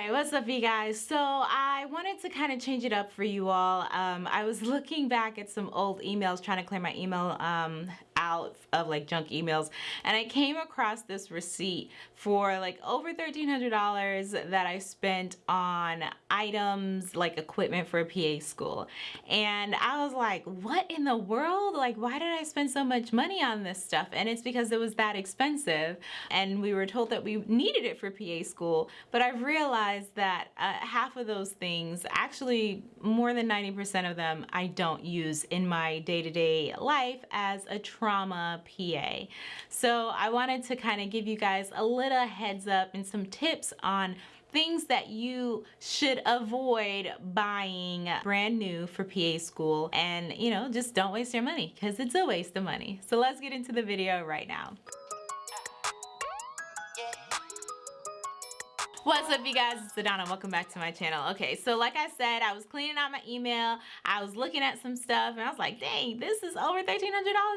right, what's up you guys? So I wanted to kind of change it up for you all. Um, I was looking back at some old emails, trying to clear my email um, out of like junk emails. And I came across this receipt for like over $1,300 that I spent on items like equipment for a PA school. And I was like what in the world? Like why did I spend so much money on this stuff? And it's because it was that expensive. And we were told that we needed it for PA school. But I've realized that uh, half of those things actually more than 90% of them I don't use in my day-to-day -day life as a trauma trauma PA. So I wanted to kind of give you guys a little heads up and some tips on things that you should avoid buying brand new for PA school and you know just don't waste your money because it's a waste of money. So let's get into the video right now. What's up you guys, it's Adana, welcome back to my channel. Okay, so like I said, I was cleaning out my email, I was looking at some stuff and I was like, dang, this is over $1,300,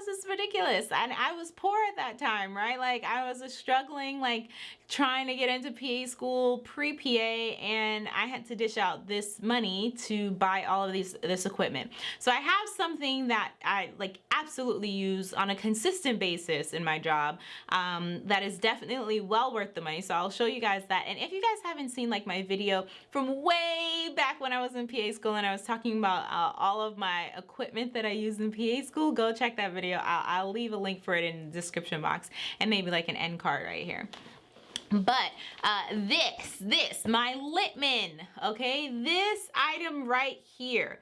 this is ridiculous. And I was poor at that time, right? Like I was struggling, like trying to get into PA school pre-PA and I had to dish out this money to buy all of these this equipment. So I have something that I like absolutely use on a consistent basis in my job um, that is definitely well worth the money. So I'll show you guys that. And if you guys haven't seen like my video from way back when I was in PA school and I was talking about uh, all of my equipment that I use in PA school, go check that video. I'll, leave a link for it in the description box and maybe like an end card right here. But uh, this this my Littmann okay? This item right here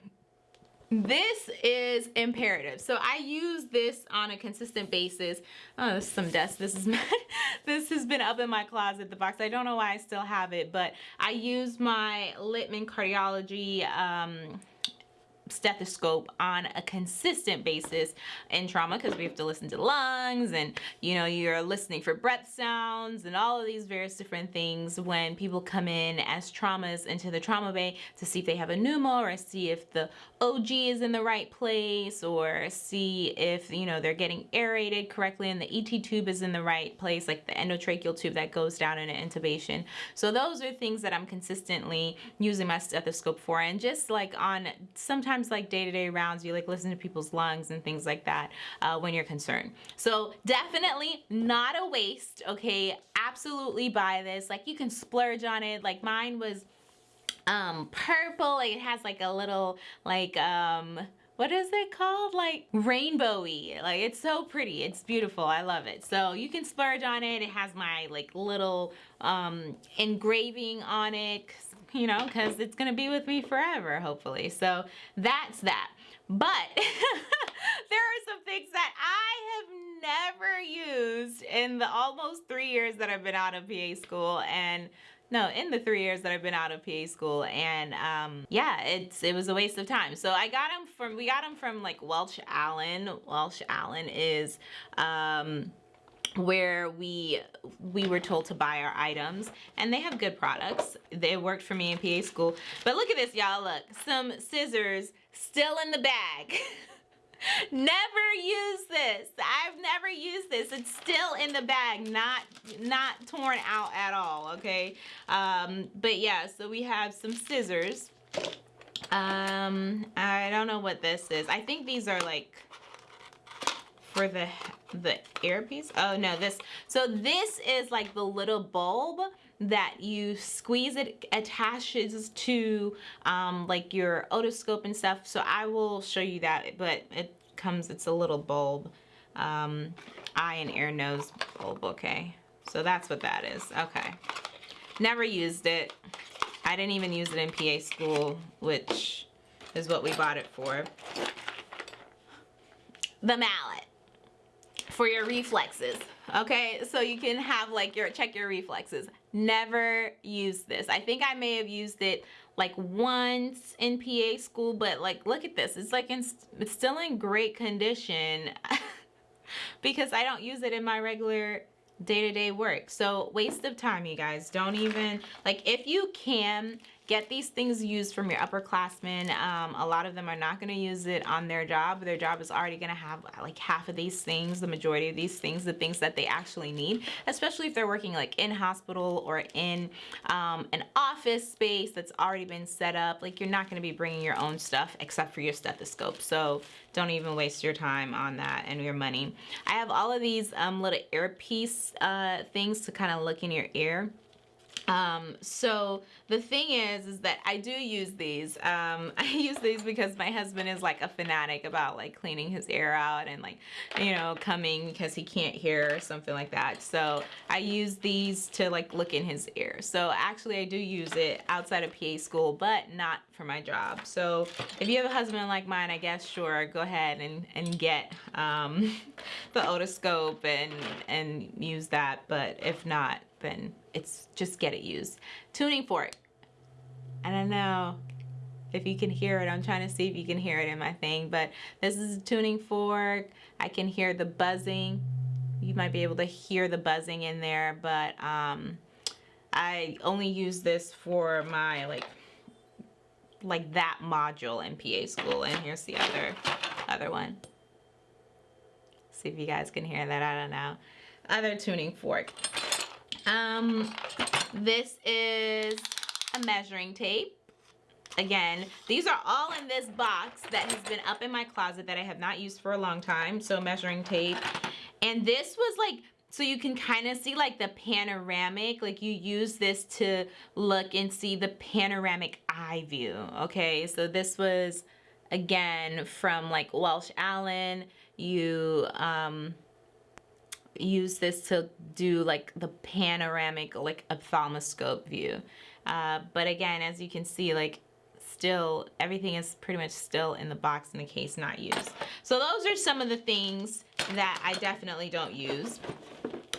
this is imperative. So i use this on a consistent basis. Oh this is some dust. This is this has been up in my closet the box. I don't know why i still have it but i use my Littmann cardiology um stethoscope on a consistent basis in trauma because we have to listen to lungs and you know you're listening for breath sounds and all of these various different things when people come in as traumas into the trauma bay to see if they have a pneumo or see if the OG is in the right place or see if you know they're getting aerated correctly and the ET tube is in the right place like the endotracheal tube that goes down in an intubation. So those are things that I'm consistently using my stethoscope for and just like on sometimes sometimes like day-to-day -day rounds you like listen to people's lungs and things like that uh, when you're concerned. So definitely not a waste okay? Absolutely buy this. Like you can splurge on it. Like mine was um purple. It has like a little like um what is it called like rainbowy like it's so pretty it's beautiful I love it so you can splurge on it it has my like little um engraving on it you know, because it's to be with me forever, hopefully. So that's that. But there are some things that I have never used in the almost three years that I've been out of PA school. And no, in the three years that I've been out of PA school. And um, yeah, it's it was a waste of time. So I got them from, we got them from like Welch Allyn. Welch Allyn is... Um, where we we were told to buy our items and they have good products they worked for me in PA school but look at this y'all look some scissors still in the bag never use this. I've never used this. It's still in the bag not not torn out at all okay? Um but yeah so we have some scissors. Um I don't know what this is. I think these are like for the the earpiece? Oh no this. So this is like the little bulb that you squeeze it attaches to um, like your otoscope and stuff. So I will show you that but it comes it's a little bulb um, eye and ear nose bulb okay? So that's what that is. Okay. Never used it. I didn't even use it in PA school which is what we bought it for. The mallet for your reflexes okay? So you can have like your check your reflexes. Never use this. I think I may have used it like once in PA school but like look at this. It's like in, it's still in great condition because I don't use it in my regular day-to-day -day work. So waste of time you guys. Don't even like if you can get these things used from your upperclassmen. Um, a lot of them are not going to use it on their job. Their job is already going to have like half of these things, the majority of these things, the things that they actually need, especially if they're working like in hospital or in um, an office space that's already been set up. Like you're not going to be bringing your own stuff except for your stethoscope. So don't even waste your time on that and your money. I have all of these um, little earpiece uh, things to kind of look in your ear. Um, so the thing is, is that I do use these. Um, I use these because my husband is like a fanatic about like cleaning his ear out and like, you know, coming because he can't hear or something like that. So I use these to like look in his ear. So actually I do use it outside of PA school, but not for my job. So if you have a husband like mine, I guess sure, go ahead and, and get um, the otoscope and, and use that. But if not, it's just get it used. Tuning fork. I don't know if you can hear it. I'm trying to see if you can hear it in my thing, but this is a tuning fork. I can hear the buzzing. You might be able to hear the buzzing in there, but um, I only use this for my like like that module in PA school. And here's the other other one. See if you guys can hear that. I don't know. Other tuning fork. Um, this is a measuring tape. Again, these are all in this box that has been up in my closet that I have not used for a long time. So measuring tape. And this was like, so you can kind of see like the panoramic, like you use this to look and see the panoramic eye view. Okay, so this was again from like Welch Allyn. You, um, use this to do like the panoramic like ophthalmoscope view. Uh, but again, as you can see, like still everything is pretty much still in the box in the case not used. So those are some of the things that I definitely don't use.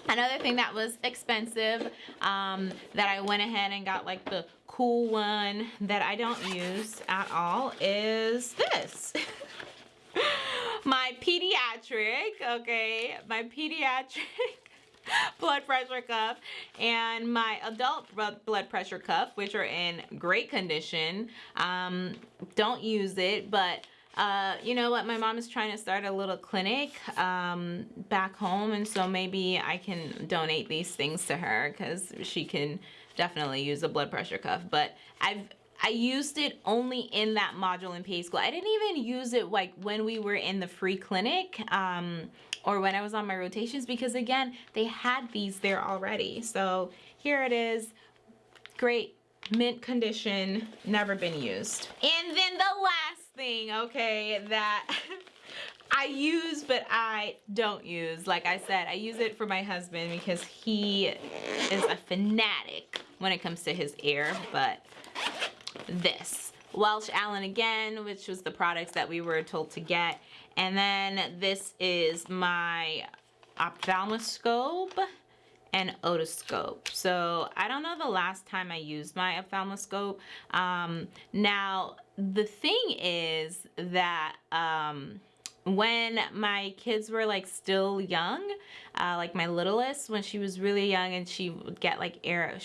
Another thing that was expensive um, that I went ahead and got like the cool one that I don't use at all is this. pediatric, okay, my pediatric blood pressure cuff and my adult blood pressure cuff, which are in great condition. Um, don't use it, but uh, you know what, my mom is trying to start a little clinic um, back home, and so maybe I can donate these things to her because she can definitely use a blood pressure cuff. But I've I used it only in that module in PA school. I didn't even use it like when we were in the free clinic um, or when I was on my rotations because again, they had these there already. So here it is, great mint condition, never been used. And then the last thing, okay, that I use but I don't use. Like I said, I use it for my husband because he is a fanatic when it comes to his ear, but this. Welch Allyn again, which was the products that we were told to get. And then this is my ophthalmoscope and otoscope. So I don't know the last time I used my ophthalmoscope. Um, now, the thing is that um, when my kids were like still young, uh, like my littlest, when she was really young and she would get like air,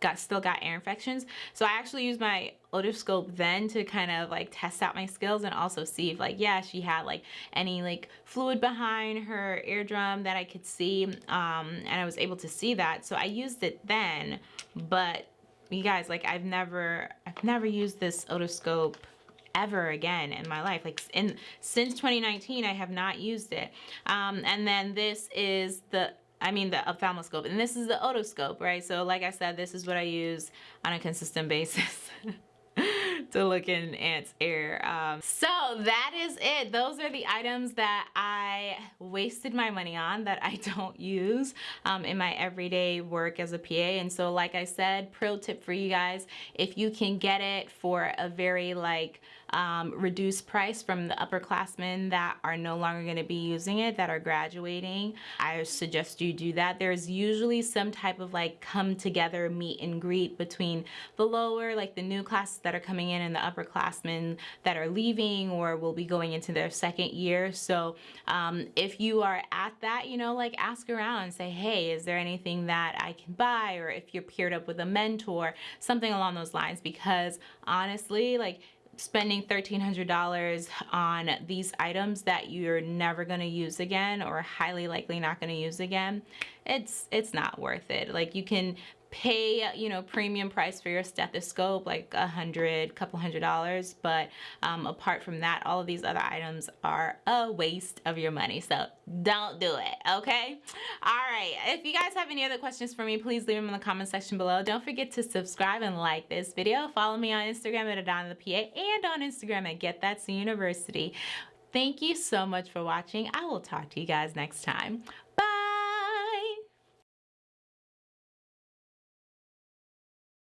got still got ear infections. So I actually used my otoscope then to kind of like test out my skills and also see if like, yeah, she had like any like fluid behind her eardrum that I could see. Um, and I was able to see that. So I used it then, but you guys, like I've never, I've never used this otoscope ever again in my life. Like in since 2019, I have not used it. Um, and then this is the I mean the ophthalmoscope and this is the otoscope, right? So like I said, this is what I use on a consistent basis. to look in ants ear. Um, so that is it. Those are the items that I wasted my money on that I don't use um, in my everyday work as a PA. And so like I said, pro tip for you guys, if you can get it for a very like um, reduced price from the upperclassmen that are no longer going to be using it, that are graduating, I suggest you do that. There's usually some type of like come together meet and greet between the lower, like the new classes that are coming in and the upperclassmen that are leaving or will be going into their second year. So um, if you are at that, you know, like ask around and say, hey, is there anything that I can buy? Or if you're paired up with a mentor, something along those lines. Because honestly, like spending $1,300 on these items that you're never going to use again or highly likely not going to use again, it's it's not worth it. Like you can pay you know premium price for your stethoscope like a hundred couple hundred dollars but um, apart from that all of these other items are a waste of your money so don't do it okay? All right if you guys have any other questions for me please leave them in the comment section below. Don't forget to subscribe and like this video. Follow me on instagram at adana the pa and on instagram at get that university thank you so much for watching. I will talk to you guys next time